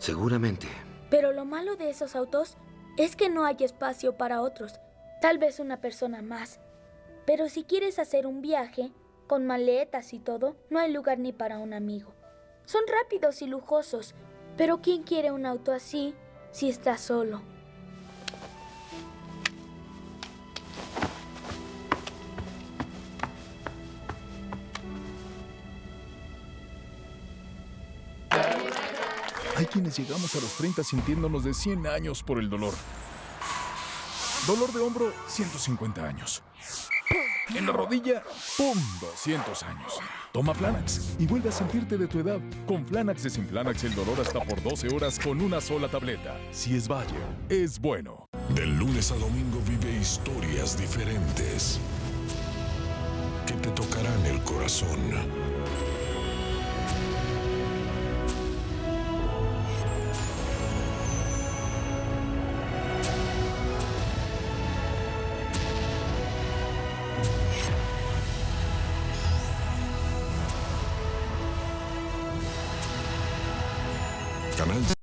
Seguramente. Pero lo malo de esos autos es que no hay espacio para otros. Tal vez una persona más. Pero si quieres hacer un viaje, con maletas y todo, no hay lugar ni para un amigo. Son rápidos y lujosos, pero ¿quién quiere un auto así si está solo? Hay quienes llegamos a los 30 sintiéndonos de 100 años por el dolor. Dolor de hombro, 150 años. En la rodilla, ¡pum! 200 años. Toma Flanax y vuelve a sentirte de tu edad. Con Flanax desinflanax el dolor hasta por 12 horas con una sola tableta. Si es Bayer, es bueno. Del lunes a domingo vive historias diferentes que te tocarán el corazón. Canal